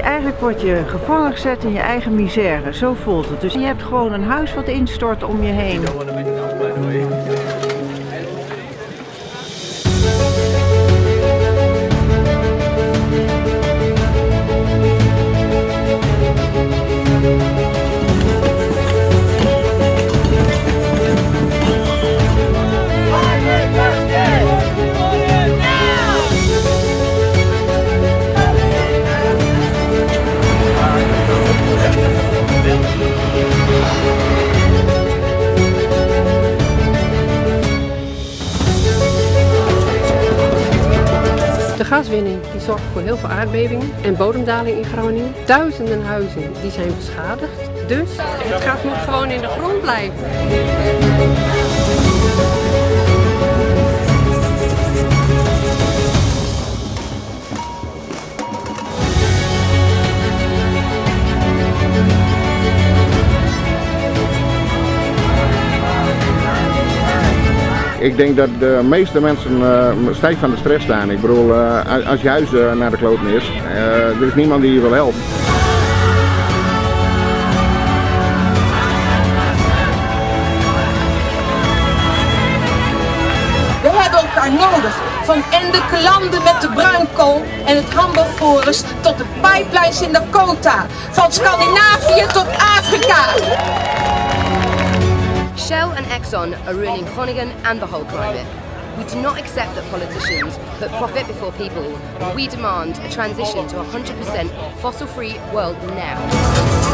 eigenlijk word je gevangen gezet in je eigen misère. Zo voelt het. Dus je hebt gewoon een huis wat instort om je heen. Gaswinning die zorgt voor heel veel aardbevingen en bodemdaling in Groningen. Duizenden huizen die zijn beschadigd. Dus het gas moet gewoon in de grond blijven. Ik denk dat de meeste mensen uh, stijf van de stress staan. Ik bedoel, uh, als je huis uh, naar de kloten is, er is niemand die je wil helpen. We hebben elkaar nodig. Van Ende landen met de bruinkool en het Hamburg tot de pipelines in Dakota. Van Scandinavië tot Afrika. Shell and Exxon are ruining Groningen and the whole climate. We do not accept that politicians put profit before people. We demand a transition to a 100% fossil-free world now.